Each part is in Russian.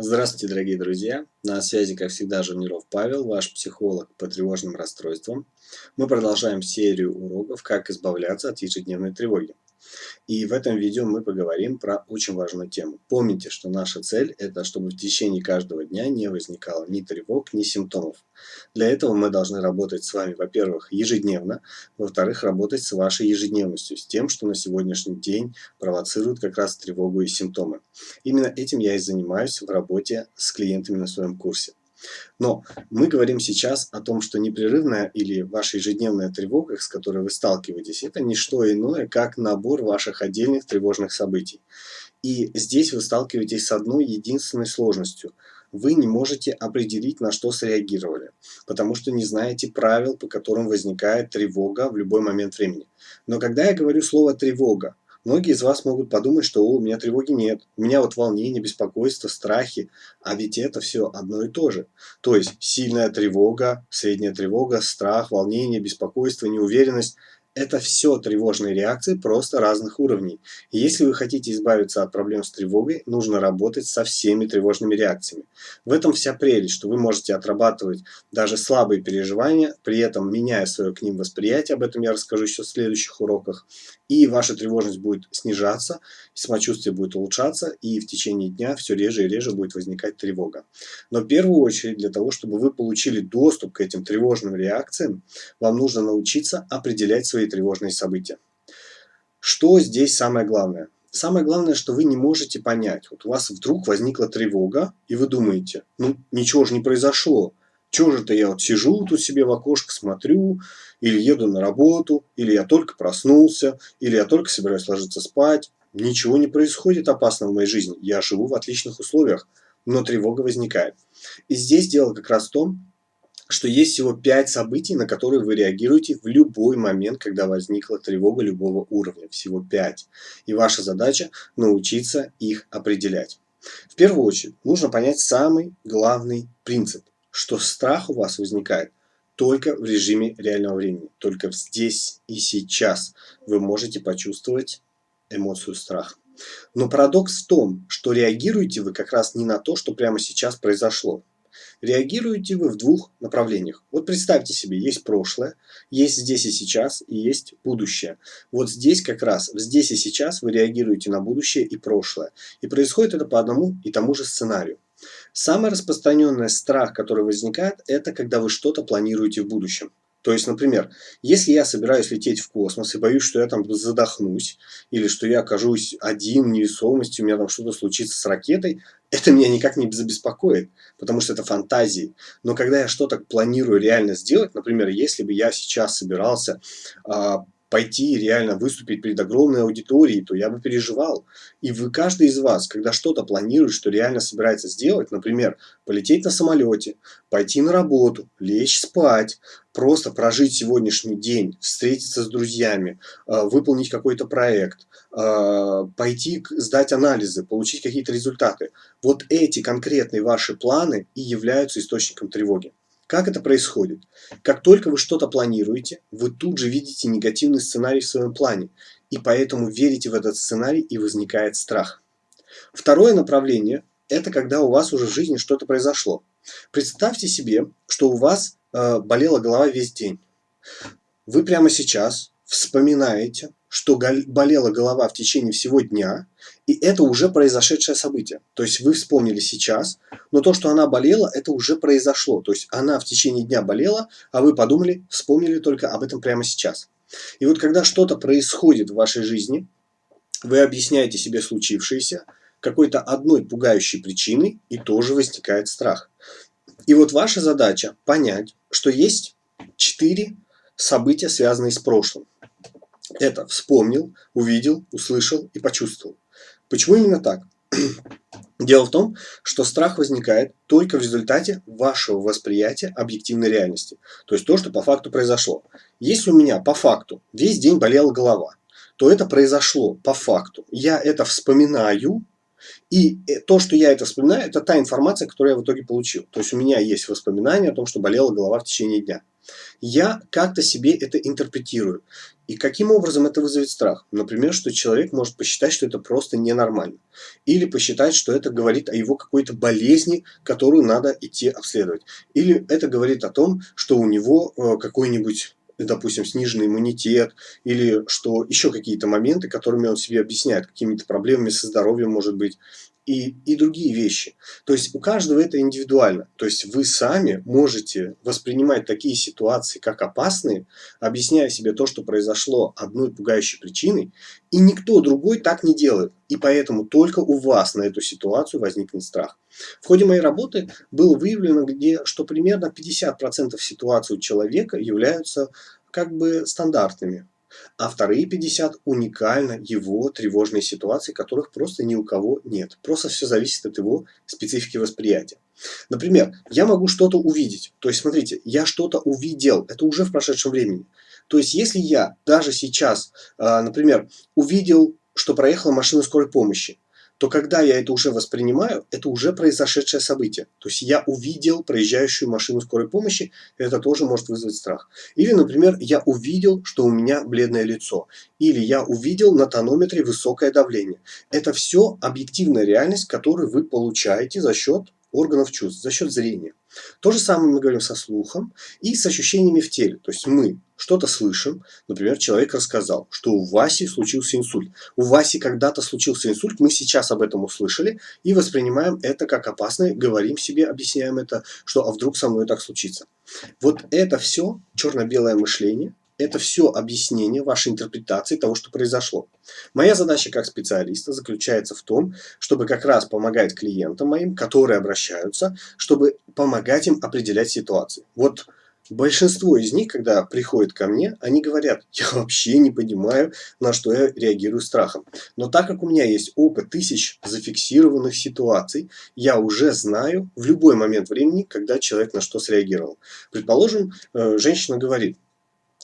Здравствуйте, дорогие друзья! На связи, как всегда, Жуниров Павел, ваш психолог по тревожным расстройствам. Мы продолжаем серию уроков «Как избавляться от ежедневной тревоги». И в этом видео мы поговорим про очень важную тему. Помните, что наша цель – это чтобы в течение каждого дня не возникало ни тревог, ни симптомов. Для этого мы должны работать с вами, во-первых, ежедневно, во-вторых, работать с вашей ежедневностью, с тем, что на сегодняшний день провоцирует как раз тревогу и симптомы. Именно этим я и занимаюсь в работе с клиентами на своем курсе. Но мы говорим сейчас о том, что непрерывная или ваша ежедневная тревога, с которой вы сталкиваетесь, это не что иное, как набор ваших отдельных тревожных событий. И здесь вы сталкиваетесь с одной единственной сложностью. Вы не можете определить, на что среагировали, потому что не знаете правил, по которым возникает тревога в любой момент времени. Но когда я говорю слово «тревога», Многие из вас могут подумать, что у меня тревоги нет, у меня вот волнение, беспокойство, страхи, а ведь это все одно и то же. То есть сильная тревога, средняя тревога, страх, волнение, беспокойство, неуверенность – это все тревожные реакции, просто разных уровней. И если вы хотите избавиться от проблем с тревогой, нужно работать со всеми тревожными реакциями. В этом вся прелесть, что вы можете отрабатывать даже слабые переживания, при этом меняя свое к ним восприятие, об этом я расскажу еще в следующих уроках, и ваша тревожность будет снижаться, самочувствие будет улучшаться, и в течение дня все реже и реже будет возникать тревога. Но в первую очередь, для того, чтобы вы получили доступ к этим тревожным реакциям, вам нужно научиться определять свои тревожные события. Что здесь самое главное? Самое главное, что вы не можете понять. Вот у вас вдруг возникла тревога, и вы думаете, ну ничего же не произошло. Чего же-то я вот сижу тут себе в окошко, смотрю, или еду на работу, или я только проснулся, или я только собираюсь ложиться спать. Ничего не происходит опасного в моей жизни. Я живу в отличных условиях, но тревога возникает. И здесь дело как раз в том, что есть всего 5 событий, на которые вы реагируете в любой момент, когда возникла тревога любого уровня. Всего 5. И ваша задача научиться их определять. В первую очередь нужно понять самый главный принцип, что страх у вас возникает только в режиме реального времени. Только здесь и сейчас вы можете почувствовать эмоцию страха. Но парадокс в том, что реагируете вы как раз не на то, что прямо сейчас произошло. Реагируете вы в двух направлениях. Вот представьте себе, есть прошлое, есть здесь и сейчас, и есть будущее. Вот здесь как раз, здесь и сейчас вы реагируете на будущее и прошлое. И происходит это по одному и тому же сценарию. Самый распространенный страх, который возникает, это когда вы что-то планируете в будущем. То есть, например, если я собираюсь лететь в космос и боюсь, что я там задохнусь, или что я окажусь один в невесомости, у меня там что-то случится с ракетой, это меня никак не забеспокоит, потому что это фантазии. Но когда я что-то планирую реально сделать, например, если бы я сейчас собирался пойти реально выступить перед огромной аудиторией, то я бы переживал. И вы, каждый из вас, когда что-то планирует, что реально собирается сделать, например, полететь на самолете, пойти на работу, лечь спать, просто прожить сегодняшний день, встретиться с друзьями, а, выполнить какой-то проект, а, пойти сдать анализы, получить какие-то результаты. Вот эти конкретные ваши планы и являются источником тревоги. Как это происходит? Как только вы что-то планируете, вы тут же видите негативный сценарий в своем плане, и поэтому верите в этот сценарий и возникает страх. Второе направление – это когда у вас уже в жизни что-то произошло. Представьте себе, что у вас э, болела голова весь день. Вы прямо сейчас вспоминаете, что болела голова в течение всего дня, и это уже произошедшее событие. То есть вы вспомнили сейчас, но то, что она болела, это уже произошло. То есть она в течение дня болела, а вы подумали, вспомнили только об этом прямо сейчас. И вот когда что-то происходит в вашей жизни, вы объясняете себе случившееся какой-то одной пугающей причиной, и тоже возникает страх. И вот ваша задача понять, что есть четыре события, связанные с прошлым. Это вспомнил, увидел, услышал и почувствовал. Почему именно так? Дело в том, что страх возникает только в результате вашего восприятия объективной реальности. То есть то, что по факту произошло. Если у меня по факту весь день болела голова, то это произошло по факту. Я это вспоминаю, и э, то, что я это вспоминаю, это та информация, которую я в итоге получил. То есть у меня есть воспоминания о том, что болела голова в течение дня. Я как-то себе это интерпретирую. И каким образом это вызовет страх? Например, что человек может посчитать, что это просто ненормально. Или посчитать, что это говорит о его какой-то болезни, которую надо идти обследовать. Или это говорит о том, что у него э, какой-нибудь допустим, сниженный иммунитет, или что еще какие-то моменты, которыми он себе объясняет, какими-то проблемами со здоровьем, может быть, и, и другие вещи. То есть у каждого это индивидуально. То есть вы сами можете воспринимать такие ситуации как опасные, объясняя себе то, что произошло одной пугающей причиной, и никто другой так не делает. И поэтому только у вас на эту ситуацию возникнет страх. В ходе моей работы было выявлено, где, что примерно 50% ситуаций у человека являются как бы стандартными а вторые 50 уникально его тревожные ситуации, которых просто ни у кого нет. Просто все зависит от его специфики восприятия. Например, я могу что-то увидеть. То есть, смотрите, я что-то увидел. Это уже в прошедшем времени. То есть, если я даже сейчас, а, например, увидел, что проехала машина скорой помощи, то когда я это уже воспринимаю, это уже произошедшее событие. То есть я увидел проезжающую машину скорой помощи, это тоже может вызвать страх. Или, например, я увидел, что у меня бледное лицо. Или я увидел на тонометре высокое давление. Это все объективная реальность, которую вы получаете за счет органов чувств, за счет зрения. То же самое мы говорим со слухом и с ощущениями в теле. То есть мы что-то слышим, например, человек рассказал, что у Васи случился инсульт. У Васи когда-то случился инсульт, мы сейчас об этом услышали и воспринимаем это как опасное, говорим себе, объясняем это, что а вдруг со мной так случится. Вот это все черно-белое мышление, это все объяснение вашей интерпретации того, что произошло. Моя задача как специалиста заключается в том, чтобы как раз помогать клиентам моим, которые обращаются, чтобы помогать им определять ситуации. Вот большинство из них, когда приходят ко мне, они говорят, я вообще не понимаю, на что я реагирую страхом. Но так как у меня есть опыт тысяч зафиксированных ситуаций, я уже знаю в любой момент времени, когда человек на что среагировал. Предположим, э, женщина говорит,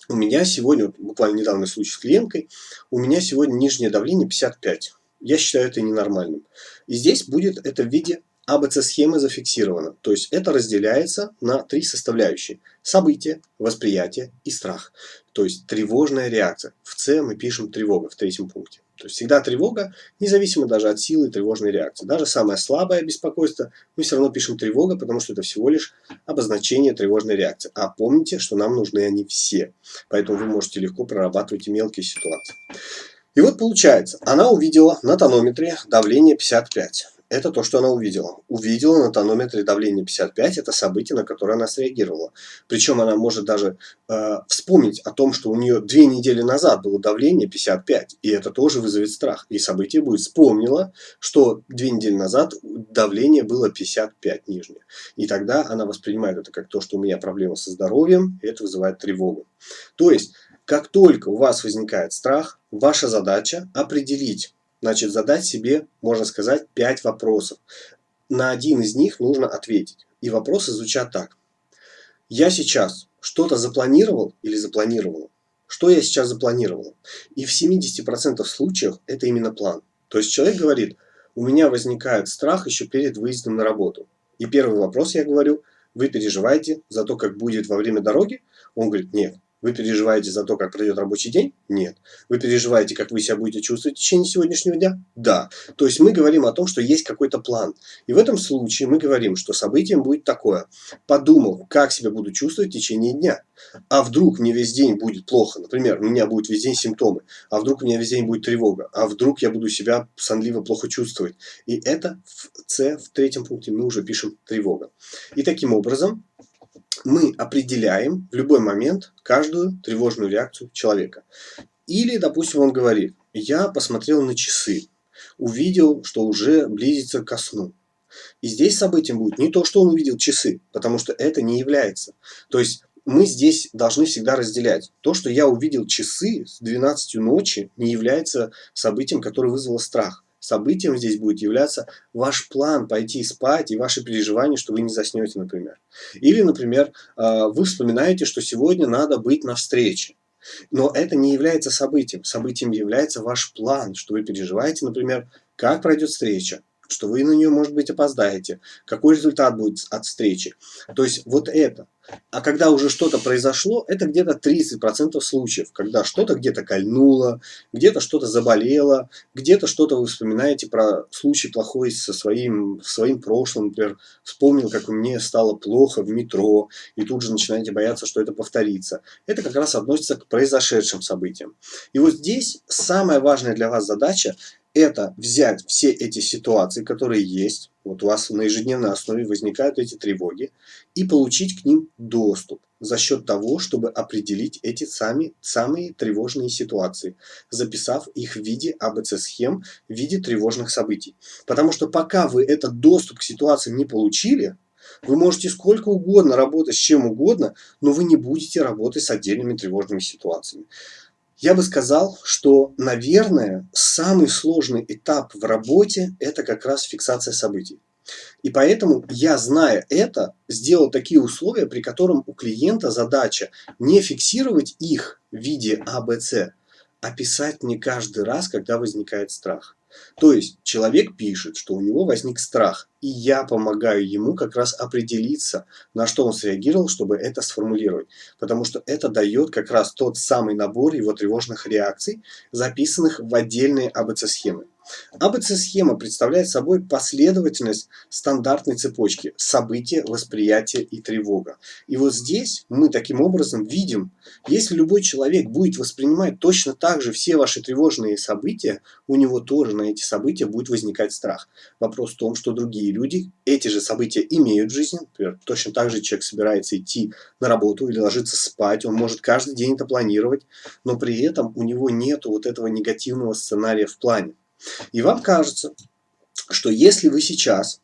у меня сегодня, буквально недавний случай с клиенткой, у меня сегодня нижнее давление 55. Я считаю это ненормальным. И здесь будет это в виде АБЦ-схемы зафиксировано. То есть это разделяется на три составляющие. Событие, восприятие и страх. То есть тревожная реакция. В С мы пишем тревога в третьем пункте. То есть всегда тревога, независимо даже от силы тревожной реакции. Даже самое слабое беспокойство, мы все равно пишем тревога, потому что это всего лишь обозначение тревожной реакции. А помните, что нам нужны они все. Поэтому вы можете легко прорабатывать и мелкие ситуации. И вот получается, она увидела на тонометре давление 55 это то, что она увидела. Увидела на тонометре давление 55, это событие, на которое она среагировала. Причем она может даже э, вспомнить о том, что у нее две недели назад было давление 55, и это тоже вызовет страх. И событие будет вспомнила, что две недели назад давление было 55 нижнее. И тогда она воспринимает это как то, что у меня проблема со здоровьем, и это вызывает тревогу. То есть, как только у вас возникает страх, ваша задача определить, Значит, задать себе, можно сказать, 5 вопросов. На один из них нужно ответить. И вопросы звучат так. Я сейчас что-то запланировал или запланировала? Что я сейчас запланировал? И в 70% случаев это именно план. То есть человек говорит, у меня возникает страх еще перед выездом на работу. И первый вопрос я говорю, вы переживаете за то, как будет во время дороги? Он говорит, нет, вы переживаете за то, как пройдет рабочий день? Нет. Вы переживаете, как вы себя будете чувствовать в течение сегодняшнего дня? Да. То есть мы говорим о том, что есть какой-то план. И в этом случае мы говорим, что событием будет такое. Подумал, как себя буду чувствовать в течение дня. А вдруг мне весь день будет плохо? Например, у меня будет весь день симптомы. А вдруг у меня весь день будет тревога? А вдруг я буду себя сонливо плохо чувствовать? И это в С, в третьем пункте мы уже пишем тревога. И таким образом мы определяем в любой момент каждую тревожную реакцию человека. Или, допустим, он говорит, я посмотрел на часы, увидел, что уже близится ко сну. И здесь событием будет не то, что он увидел часы, потому что это не является. То есть мы здесь должны всегда разделять. То, что я увидел часы с 12 ночи, не является событием, которое вызвало страх событием здесь будет являться ваш план пойти спать и ваши переживания, что вы не заснете, например. Или, например, э, вы вспоминаете, что сегодня надо быть на встрече. Но это не является событием. Событием является ваш план, что вы переживаете, например, как пройдет встреча, что вы на нее, может быть, опоздаете, какой результат будет от встречи. То есть вот это. А когда уже что-то произошло, это где-то 30% случаев, когда что-то где-то кольнуло, где-то что-то заболело, где-то что-то вы вспоминаете про случай плохой со своим, своим прошлым, например, вспомнил, как мне стало плохо в метро, и тут же начинаете бояться, что это повторится. Это как раз относится к произошедшим событиям. И вот здесь самая важная для вас задача это взять все эти ситуации, которые есть, вот у вас на ежедневной основе возникают эти тревоги, и получить к ним доступ за счет того, чтобы определить эти сами, самые тревожные ситуации, записав их в виде АБЦ-схем, в виде тревожных событий. Потому что пока вы этот доступ к ситуациям не получили, вы можете сколько угодно работать с чем угодно, но вы не будете работать с отдельными тревожными ситуациями. Я бы сказал, что, наверное, самый сложный этап в работе – это как раз фиксация событий. И поэтому я, зная это, сделал такие условия, при котором у клиента задача не фиксировать их в виде АБЦ, а писать не каждый раз, когда возникает страх. То есть человек пишет, что у него возник страх, и я помогаю ему как раз определиться, на что он среагировал, чтобы это сформулировать. Потому что это дает как раз тот самый набор его тревожных реакций, записанных в отдельные АБЦ-схемы. АБЦ-схема представляет собой последовательность стандартной цепочки события, восприятия и тревога. И вот здесь мы таким образом видим, если любой человек будет воспринимать точно так же все ваши тревожные события, у него тоже на эти события будет возникать страх. Вопрос в том, что другие люди эти же события имеют в жизни. Например, точно так же человек собирается идти на работу или ложиться спать, он может каждый день это планировать, но при этом у него нет вот этого негативного сценария в плане. И вам кажется, что если вы сейчас,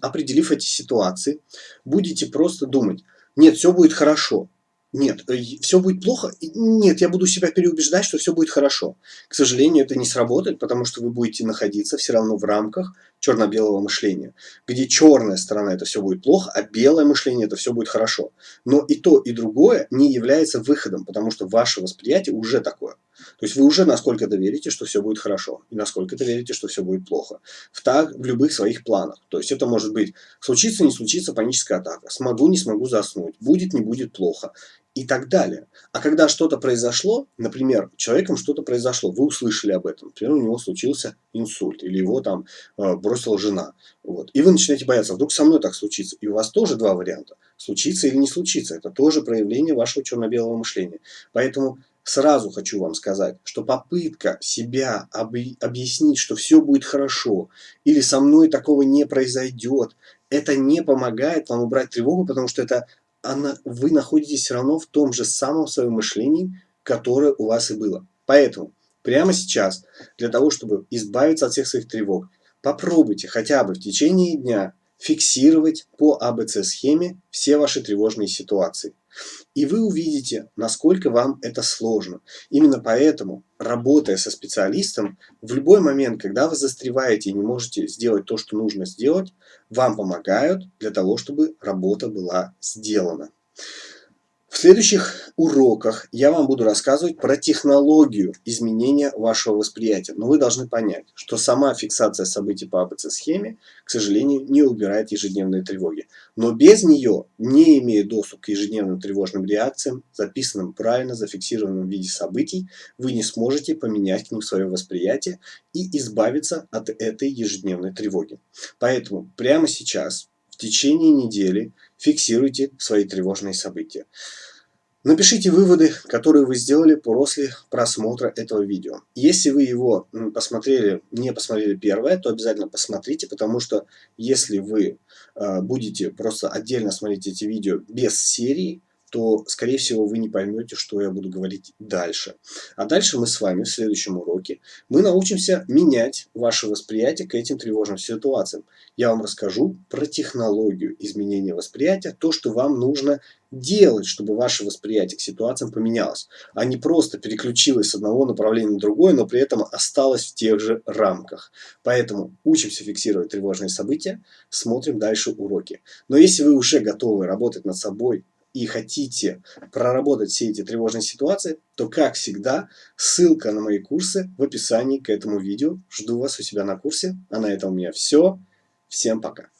определив эти ситуации, будете просто думать, нет, все будет хорошо, нет, э, все будет плохо, нет, я буду себя переубеждать, что все будет хорошо. К сожалению, это не сработает, потому что вы будете находиться все равно в рамках черно-белого мышления, где черная сторона это все будет плохо, а белое мышление это все будет хорошо. Но и то, и другое не является выходом, потому что ваше восприятие уже такое. То есть вы уже насколько-то верите, что все будет хорошо, и насколько-то верите, что все будет плохо. В, так, в любых своих планах. То есть это может быть случится, не случится паническая атака, смогу, не смогу заснуть, будет, не будет плохо и так далее. А когда что-то произошло, например, человеком что-то произошло, вы услышали об этом, например, у него случился инсульт, или его там э, бросила жена, вот, и вы начинаете бояться, вдруг со мной так случится, и у вас тоже два варианта, случится или не случится, это тоже проявление вашего черно-белого мышления. Поэтому Сразу хочу вам сказать, что попытка себя объяснить, что все будет хорошо, или со мной такого не произойдет, это не помогает вам убрать тревогу, потому что это она, вы находитесь все равно в том же самом своем мышлении, которое у вас и было. Поэтому прямо сейчас, для того, чтобы избавиться от всех своих тревог, попробуйте хотя бы в течение дня фиксировать по АБЦ-схеме все ваши тревожные ситуации. И вы увидите, насколько вам это сложно. Именно поэтому, работая со специалистом, в любой момент, когда вы застреваете и не можете сделать то, что нужно сделать, вам помогают для того, чтобы работа была сделана. В следующих уроках я вам буду рассказывать про технологию изменения вашего восприятия. Но вы должны понять, что сама фиксация событий по АБЦ-схеме, к сожалению, не убирает ежедневные тревоги. Но без нее, не имея доступ к ежедневным тревожным реакциям, записанным правильно, зафиксированным в виде событий, вы не сможете поменять к ним свое восприятие и избавиться от этой ежедневной тревоги. Поэтому прямо сейчас, в течение недели, фиксируйте свои тревожные события. Напишите выводы, которые вы сделали после просмотра этого видео. Если вы его посмотрели, не посмотрели первое, то обязательно посмотрите, потому что если вы э, будете просто отдельно смотреть эти видео без серии, то, скорее всего, вы не поймете, что я буду говорить дальше. А дальше мы с вами в следующем уроке, мы научимся менять ваше восприятие к этим тревожным ситуациям. Я вам расскажу про технологию изменения восприятия, то, что вам нужно делать, чтобы ваше восприятие к ситуациям поменялось, а не просто переключилось с одного направления на другое, но при этом осталось в тех же рамках. Поэтому учимся фиксировать тревожные события, смотрим дальше уроки. Но если вы уже готовы работать над собой, и хотите проработать все эти тревожные ситуации, то, как всегда, ссылка на мои курсы в описании к этому видео. Жду вас у себя на курсе. А на этом у меня все. Всем пока.